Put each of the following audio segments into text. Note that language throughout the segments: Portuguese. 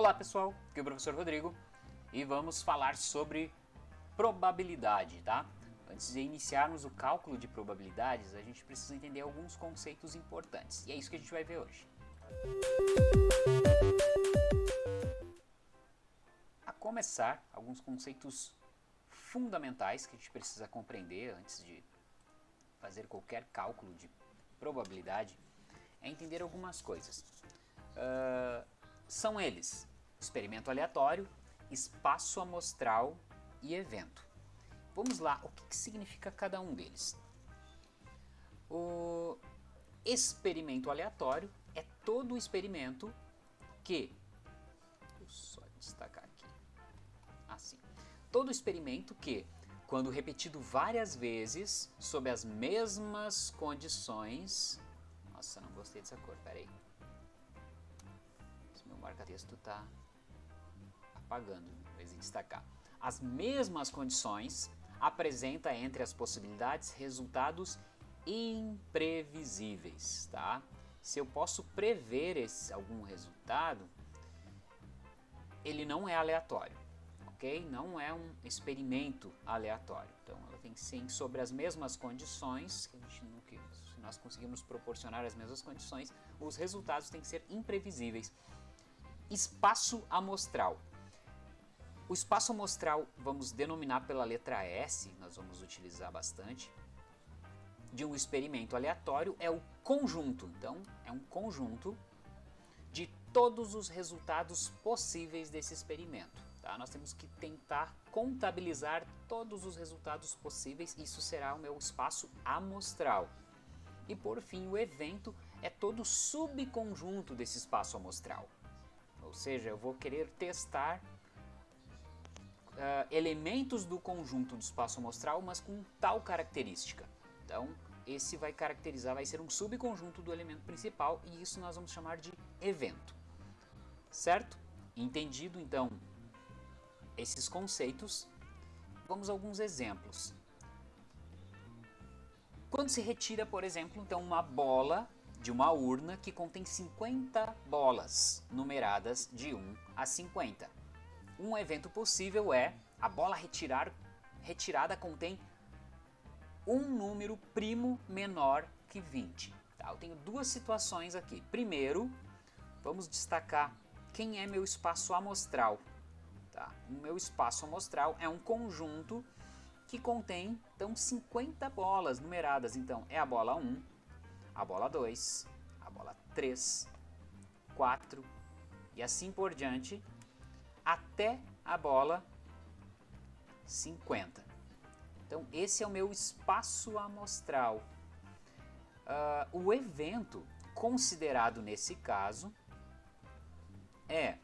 Olá pessoal, aqui é o professor Rodrigo e vamos falar sobre probabilidade, tá? Antes de iniciarmos o cálculo de probabilidades, a gente precisa entender alguns conceitos importantes e é isso que a gente vai ver hoje. A começar, alguns conceitos fundamentais que a gente precisa compreender antes de fazer qualquer cálculo de probabilidade é entender algumas coisas. Uh, são eles experimento aleatório, espaço amostral e evento. Vamos lá, o que, que significa cada um deles? O experimento aleatório é todo experimento que, vou só destacar aqui, assim, todo experimento que, quando repetido várias vezes, sob as mesmas condições, nossa, não gostei dessa cor, peraí, esse meu marca-texto tá apagando, em vez de destacar. As mesmas condições apresenta entre as possibilidades resultados imprevisíveis, tá? Se eu posso prever esse, algum resultado, ele não é aleatório, ok? Não é um experimento aleatório. Então, ela tem que ser sobre as mesmas condições, que a gente não, que, se nós conseguirmos proporcionar as mesmas condições, os resultados têm que ser imprevisíveis. Espaço amostral. O espaço amostral, vamos denominar pela letra S, nós vamos utilizar bastante, de um experimento aleatório é o conjunto. Então, é um conjunto de todos os resultados possíveis desse experimento. Tá? Nós temos que tentar contabilizar todos os resultados possíveis, isso será o meu espaço amostral. E por fim, o evento é todo subconjunto desse espaço amostral. Ou seja, eu vou querer testar uh, elementos do conjunto do espaço amostral, mas com tal característica. Então, esse vai caracterizar, vai ser um subconjunto do elemento principal e isso nós vamos chamar de evento. Certo? Entendido, então, esses conceitos, vamos a alguns exemplos. Quando se retira, por exemplo, então uma bola de uma urna que contém 50 bolas numeradas de 1 a 50. Um evento possível é a bola retirar, retirada contém um número primo menor que 20. Tá? Eu tenho duas situações aqui. Primeiro, vamos destacar quem é meu espaço amostral. Tá? O meu espaço amostral é um conjunto que contém então 50 bolas numeradas. Então é a bola 1, a bola 2, a bola 3, 4 e assim por diante até a bola 50. Então esse é o meu espaço amostral. Uh, o evento considerado nesse caso é,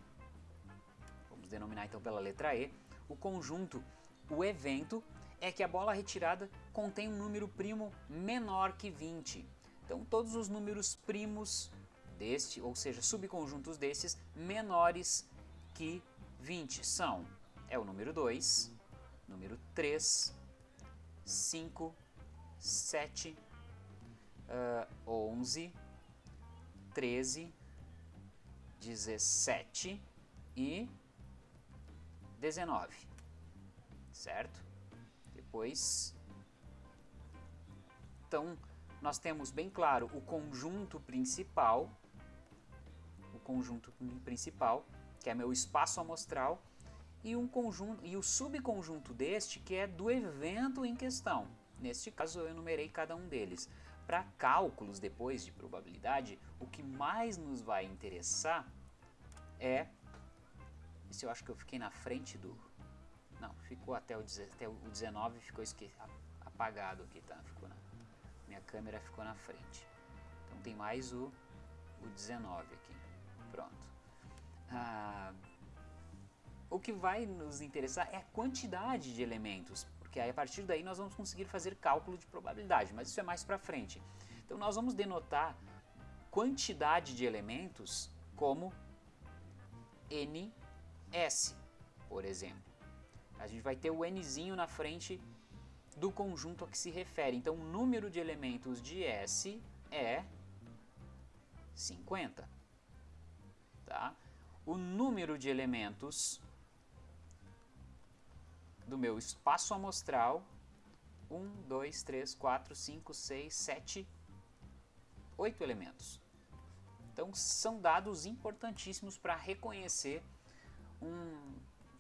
vamos denominar então pela letra E, o conjunto, o evento é que a bola retirada contém um número primo menor que 20. Então todos os números primos deste, ou seja, subconjuntos desses, menores que 20 são, é o número 2, número 3, 5, 7, uh, 11, 13, 17 e 19, certo? Depois, então, nós temos bem claro o conjunto principal, o conjunto principal, que é meu espaço amostral, e um conjunto e o subconjunto deste que é do evento em questão. Neste caso eu enumerei cada um deles. Para cálculos depois de probabilidade, o que mais nos vai interessar é se eu acho que eu fiquei na frente do não, ficou até o, até o 19 ficou esque, apagado aqui, tá? Ficou na, minha câmera ficou na frente. Então tem mais o, o 19 aqui. Pronto. O que vai nos interessar é a quantidade de elementos, porque aí a partir daí nós vamos conseguir fazer cálculo de probabilidade, mas isso é mais para frente. Então nós vamos denotar quantidade de elementos como ns, por exemplo. A gente vai ter o nzinho na frente do conjunto a que se refere. Então o número de elementos de S é 50. Tá? o número de elementos do meu espaço amostral 1, 2, 3, 4, 5, 6, 7, 8 elementos. Então são dados importantíssimos para reconhecer um,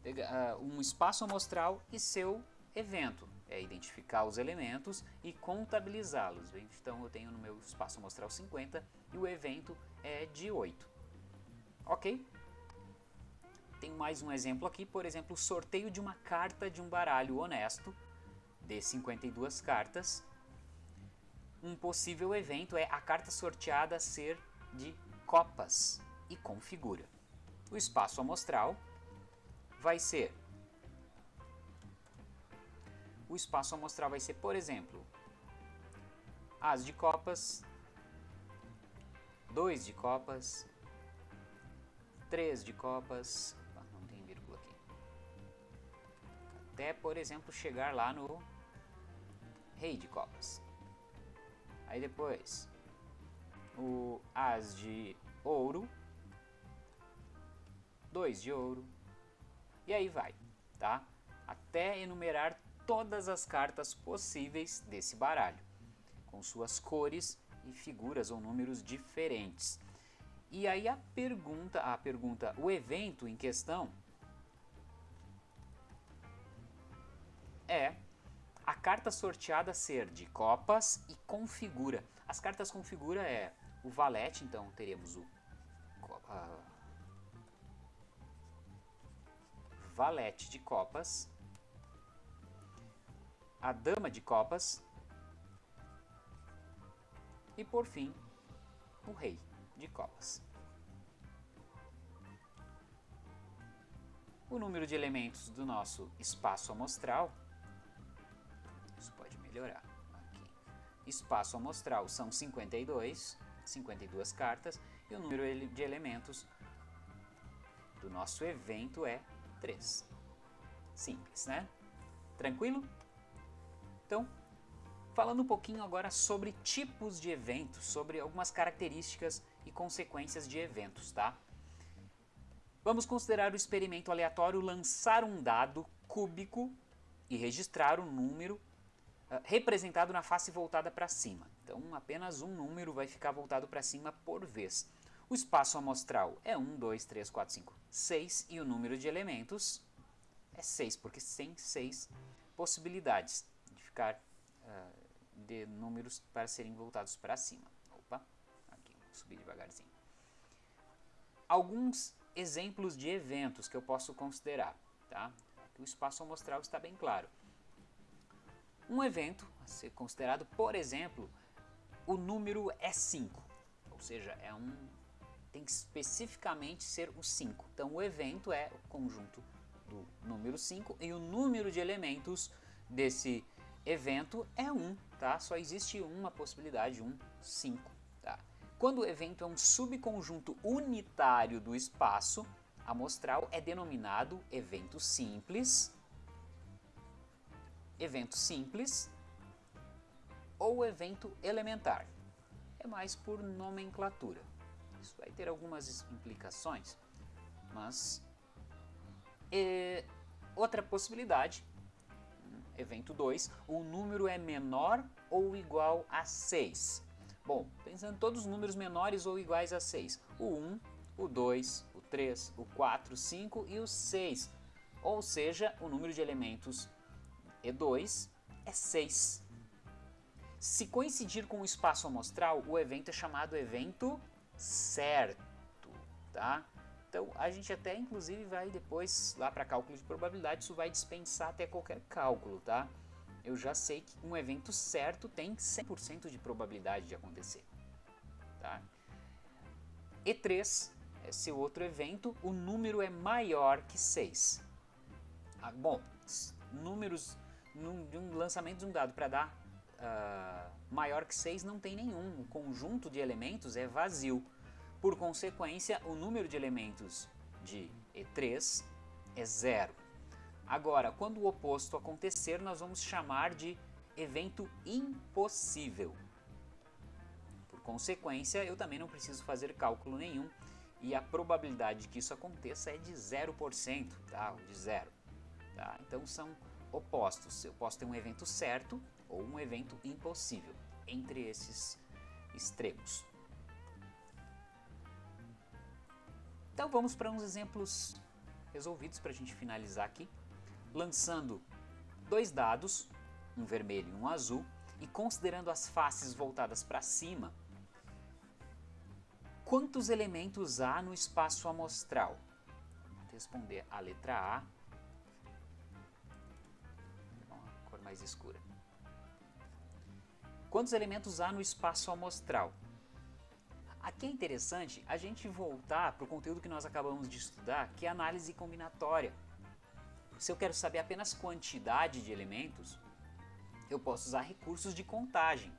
uh, um espaço amostral e seu evento. É identificar os elementos e contabilizá-los. Então eu tenho no meu espaço amostral 50 e o evento é de 8. Ok? Tem mais um exemplo aqui, por exemplo, o sorteio de uma carta de um baralho honesto de 52 cartas. Um possível evento é a carta sorteada ser de copas e configura. O espaço amostral vai ser o espaço amostral vai ser, por exemplo, as de copas, 2 de copas, 3 de copas, até, por exemplo, chegar lá no rei de copas. Aí depois, o as de ouro, 2 de ouro, e aí vai, tá? Até enumerar todas as cartas possíveis desse baralho, com suas cores e figuras ou números diferentes. E aí a pergunta, a pergunta, o evento em questão é a carta sorteada ser de copas e configura. As cartas configura é o valete, então teremos o uh, valete de copas, a dama de copas e por fim o rei de copas. O número de elementos do nosso espaço amostral, melhorar aqui. Espaço amostral são 52, 52 cartas, e o número de elementos do nosso evento é 3. Simples, né? Tranquilo? Então, falando um pouquinho agora sobre tipos de eventos, sobre algumas características e consequências de eventos, tá? Vamos considerar o experimento aleatório lançar um dado cúbico e registrar o número representado na face voltada para cima. Então, apenas um número vai ficar voltado para cima por vez. O espaço amostral é 1, 2, 3, 4, 5, 6 e o número de elementos é 6, porque tem 6 possibilidades uh, de números para serem voltados para cima. Opa, aqui, vou subir devagarzinho. Alguns exemplos de eventos que eu posso considerar. Tá? O espaço amostral está bem claro. Um evento a ser considerado, por exemplo, o número é 5, ou seja, é um tem que especificamente ser o 5. Então o evento é o conjunto do número 5 e o número de elementos desse evento é 1, tá? Só existe uma possibilidade, um 5, tá? Quando o evento é um subconjunto unitário do espaço amostral, é denominado evento simples, evento simples ou evento elementar. É mais por nomenclatura. Isso vai ter algumas implicações, mas... E outra possibilidade evento 2, o número é menor ou igual a 6. Bom, pensando em todos os números menores ou iguais a 6. O 1, o 2, o 3, o 4, o 5 e o 6. Ou seja, o número de elementos E2 é 6. Se coincidir com o espaço amostral, o evento é chamado evento certo, tá? Então a gente até inclusive vai depois lá para cálculo de probabilidade, isso vai dispensar até qualquer cálculo, tá? Eu já sei que um evento certo tem 100% de probabilidade de acontecer, tá? E3 é seu outro evento, o número é maior que 6. Ah, bom, números num, de um lançamento de um dado para dar uh, maior que 6 não tem nenhum, o conjunto de elementos é vazio. Por consequência, o número de elementos de E3 é zero. Agora, quando o oposto acontecer, nós vamos chamar de evento impossível. Por consequência, eu também não preciso fazer cálculo nenhum e a probabilidade de que isso aconteça é de 0%, tá? De zero. Tá? Então são opostos. Eu posso ter um evento certo ou um evento impossível entre esses extremos. Então vamos para uns exemplos resolvidos para a gente finalizar aqui. Lançando dois dados, um vermelho e um azul, e considerando as faces voltadas para cima, quantos elementos há no espaço amostral? Vou responder a letra A. mais escura. Quantos elementos há no espaço amostral? Aqui é interessante a gente voltar para o conteúdo que nós acabamos de estudar, que é análise combinatória. Se eu quero saber apenas quantidade de elementos, eu posso usar recursos de contagem.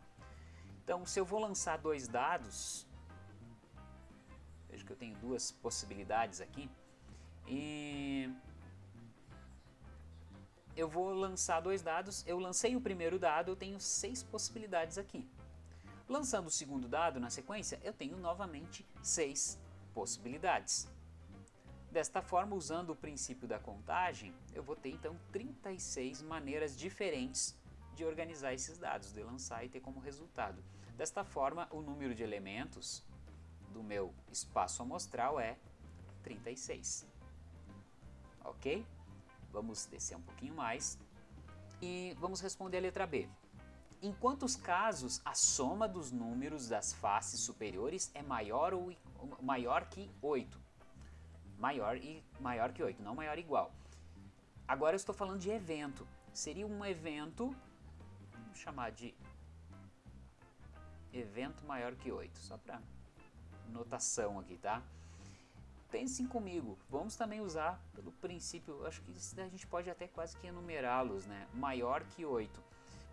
Então, se eu vou lançar dois dados, veja que eu tenho duas possibilidades aqui, e eu vou lançar dois dados, eu lancei o primeiro dado, eu tenho seis possibilidades aqui. Lançando o segundo dado na sequência, eu tenho novamente seis possibilidades. Desta forma, usando o princípio da contagem, eu vou ter então 36 maneiras diferentes de organizar esses dados, de lançar e ter como resultado. Desta forma, o número de elementos do meu espaço amostral é 36. Ok? Vamos descer um pouquinho mais e vamos responder a letra B. Em quantos casos a soma dos números das faces superiores é maior ou maior que 8? Maior e maior que 8, não maior igual. Agora eu estou falando de evento. Seria um evento, vamos chamar de evento maior que 8, só para notação aqui, tá? Pensem comigo, vamos também usar pelo princípio, acho que a gente pode até quase que enumerá-los, né? Maior que 8.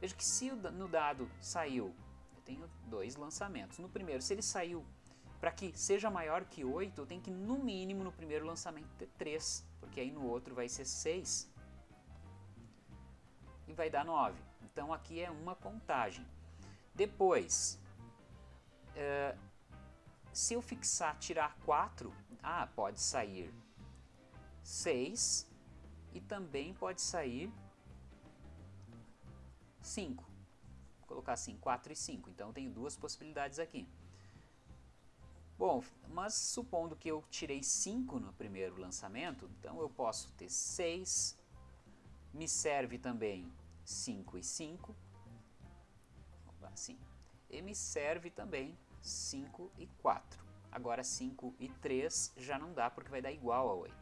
Veja que se no dado saiu, eu tenho dois lançamentos. No primeiro, se ele saiu para que seja maior que 8, eu tenho que no mínimo no primeiro lançamento ter 3, porque aí no outro vai ser 6 e vai dar 9. Então aqui é uma contagem. Depois, uh, se eu fixar tirar 4, ah, pode sair 6 e também pode sair 5. Vou colocar assim, 4 e 5. Então, tenho duas possibilidades aqui. Bom, mas supondo que eu tirei 5 no primeiro lançamento, então eu posso ter 6, me serve também 5 e 5, assim, e me serve também 5 e 4. Agora 5 e 3 já não dá porque vai dar igual a 8.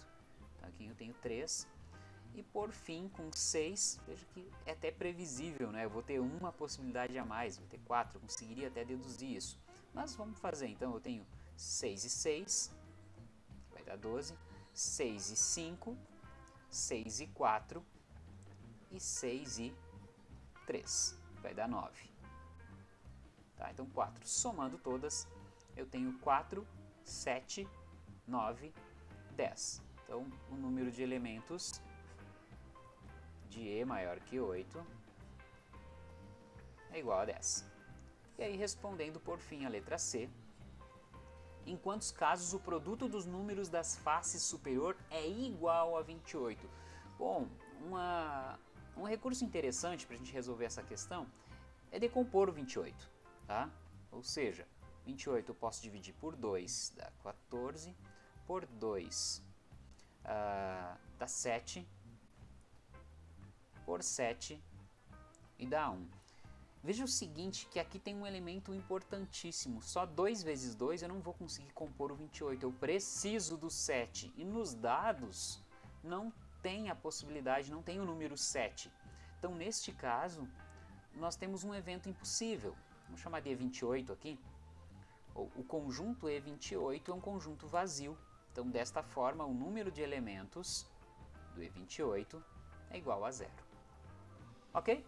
Então aqui eu tenho 3 e por fim, com 6, veja que é até previsível, né? Eu vou ter uma possibilidade a mais, vou ter 4, conseguiria até deduzir isso. Mas vamos fazer, então eu tenho 6 e 6, vai dar 12, 6 e 5, 6 e 4 e 6 e 3, vai dar 9. Tá, então 4, somando todas, eu tenho 4, 7, 9, 10. Então o número de elementos de E maior que 8 é igual a 10. E aí, respondendo por fim a letra C, em quantos casos o produto dos números das faces superior é igual a 28? Bom, uma, um recurso interessante para a gente resolver essa questão é decompor o 28, tá? Ou seja, 28 eu posso dividir por 2, dá 14, por 2 uh, dá 7, por 7 e dá 1. Veja o seguinte, que aqui tem um elemento importantíssimo. Só 2 vezes 2 eu não vou conseguir compor o 28. Eu preciso do 7. E nos dados não tem a possibilidade, não tem o número 7. Então, neste caso, nós temos um evento impossível. Vamos chamar de E28 aqui. O conjunto E28 é um conjunto vazio. Então, desta forma, o número de elementos do E28 é igual a zero. Ok?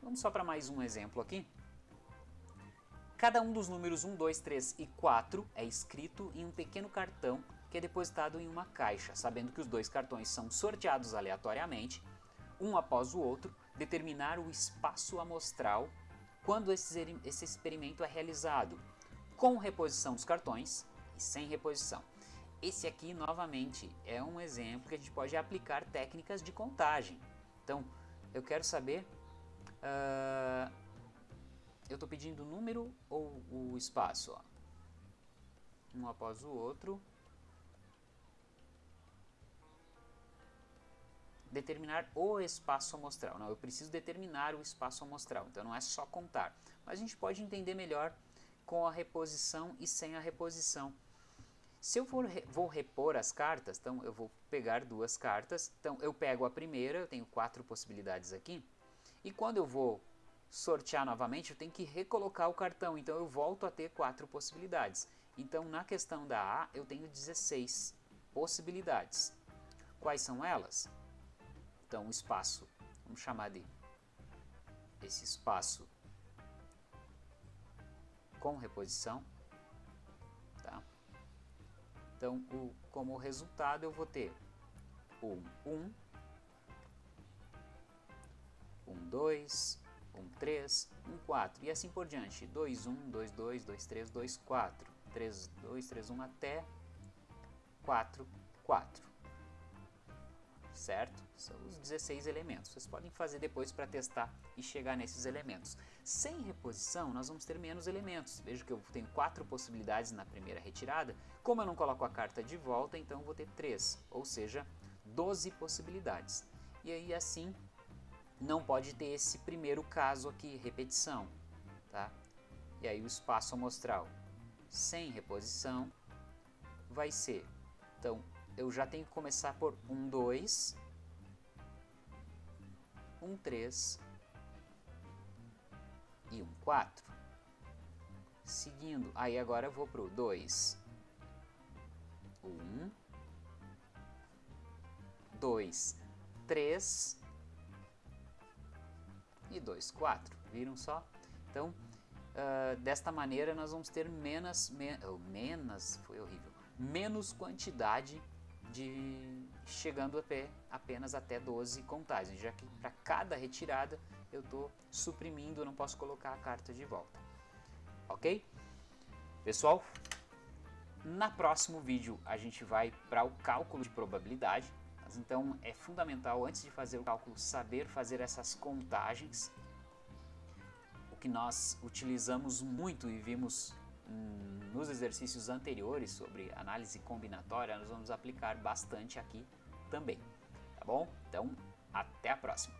Vamos só para mais um exemplo aqui. Cada um dos números 1, 2, 3 e 4 é escrito em um pequeno cartão que é depositado em uma caixa, sabendo que os dois cartões são sorteados aleatoriamente, um após o outro, determinar o espaço amostral quando esse experimento é realizado, com reposição dos cartões, sem reposição. Esse aqui, novamente, é um exemplo que a gente pode aplicar técnicas de contagem. Então, eu quero saber, uh, eu estou pedindo o número ou o espaço? Ó. Um após o outro. Determinar o espaço amostral. Não, eu preciso determinar o espaço amostral, então não é só contar. Mas a gente pode entender melhor com a reposição e sem a reposição. Se eu for, vou repor as cartas, então eu vou pegar duas cartas, então eu pego a primeira, eu tenho quatro possibilidades aqui, e quando eu vou sortear novamente, eu tenho que recolocar o cartão, então eu volto a ter quatro possibilidades. Então na questão da A, eu tenho 16 possibilidades. Quais são elas? Então o espaço, vamos chamar de esse espaço com reposição, então, o, como resultado, eu vou ter um 1, um 2, um 3, um 4 e assim por diante. 2, 1, 2, 2, 2, 3, 2, 4, 3, 2, 3, 1 até 4, 4 certo? São os 16 elementos. Vocês podem fazer depois para testar e chegar nesses elementos. Sem reposição, nós vamos ter menos elementos. Veja que eu tenho quatro possibilidades na primeira retirada. Como eu não coloco a carta de volta, então eu vou ter três, ou seja, 12 possibilidades. E aí, assim, não pode ter esse primeiro caso aqui, repetição. Tá? E aí o espaço amostral sem reposição vai ser, então, eu já tenho que começar por um 2, um 3 e um 4. Seguindo, aí agora eu vou para o 2, 1, 2, 3 e 2, 4. Viram só? Então, uh, desta maneira nós vamos ter menos, me, oh, menos, foi horrível, menos quantidade de chegando até, apenas até 12 contagens, já que para cada retirada eu estou suprimindo, não posso colocar a carta de volta. Ok? Pessoal, na próximo vídeo a gente vai para o cálculo de probabilidade, mas então é fundamental antes de fazer o cálculo saber fazer essas contagens, o que nós utilizamos muito e vimos nos exercícios anteriores sobre análise combinatória, nós vamos aplicar bastante aqui também, tá bom? Então, até a próxima!